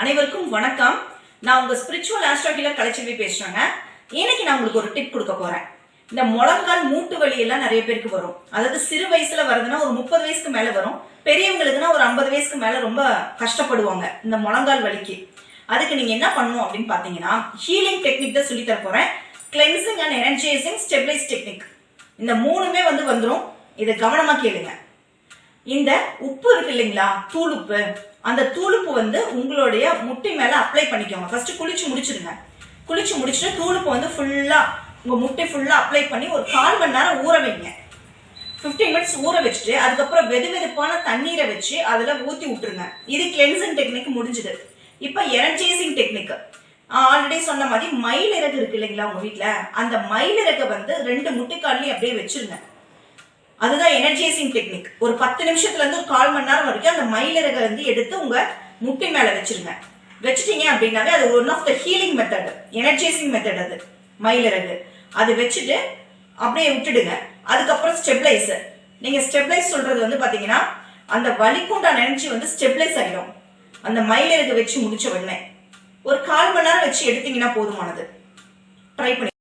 அனைவருக்கும் வணக்கம். நான் உங்க ஸ்பிரிச்சுவல் ஆஸ்ட்ராகிலர் கலைச்செல்வி பேசுறேங்க. இன்னைக்கு நான் உங்களுக்கு ஒரு டிப் கொடுக்க போறேன். இந்த முழங்கால் மூட்டு வலி எல்லாம் நிறைய பேருக்கு வரும். அதாவது சிறு வயசுல வருதுன்னா ஒரு முப்பது வயசுக்கு மேல வரும். பெரியவங்களுக்குன்னா ஒரு ஐம்பது வயசுக்கு மேல ரொம்ப கஷ்டப்படுவாங்க இந்த முழங்கால் வலிக்கு. அதுக்கு நீங்க என்ன பண்ணணும் அப்படின்னு பாத்தீங்கன்னா ஹீலிங் டெக்னிக் தான் சொல்லி தர போறேன். Cleansing and energising stabilise technique இந்த மூணுமே வந்து வந்துடும் இதை கவனமா கேளுங்க. இந்த உப்பு இருக்கு இல்லைங்களா? தூள் உப்பு. அந்த தூளுப்பு வந்து உங்களுடைய முட்டி மேலே அப்ளை பண்ணிக்கோங்க. ஃபர்ஸ்ட் குளிச்சு முடிச்சிருங்க குளிச்சு முடிச்சுட்டு தூளுப்பு வந்து ஃபுல்லா உங்க முட்டை ஃபுல்லா அப்ளை பண்ணி ஒரு கால் மணி நேரம் ஊற வைங்க. 15 மினிட்ஸ் ஊற வச்சுட்டு அதுக்கப்புறம் வெது வெதுப்பான தண்ணீரை வச்சு அதில் ஊற்றி விட்டுருங்க. இது கிளென்சிங் டெக்னிக் முடிஞ்சுது. இப்போ எனர்ஜைசிங் டெக்னிக் ஆல்ரெடி சொன்ன மாதிரி மயிலிறகு இருக்கு இல்லைங்களா உங்கள் வீட்டில் அந்த மயிலிறகை வந்து ரெண்டு முட்டைக்கால்லையும் அப்படியே வச்சிருங்க. அதுதான் எனர்ஜைசிங் டெக்னிக் ஒரு பத்து நிமிஷத்துல இருந்து ஒரு கால் மணி நேரம் வரைக்கும் அந்த மயிலிறகை வந்து எடுத்து உங்க முட்டி மேல வச்சிருங்க. வச்சிட்டீங்க அப்படின்னாவே அது one of the healing method energising method அது. மயிலிறகு. அது வச்சுட்டு அப்படியே விட்டுடுங்க. அதுக்கப்புறம் ஸ்டெபிளைசர் நீங்க ஸ்டெபிளைஸ் சொல்றது வந்து பாத்தீங்கன்னா அந்த வலிக்குண்டான எனர்ஜி வந்து ஸ்டெபிளைஸ் ஆயிடும் அந்த மயிலிறகு வச்சு முடிச்ச உடனே. ஒரு கால் மணி நேரம் வச்சு எடுத்தீங்கன்னா போதுமானது. ட்ரை பண்ணி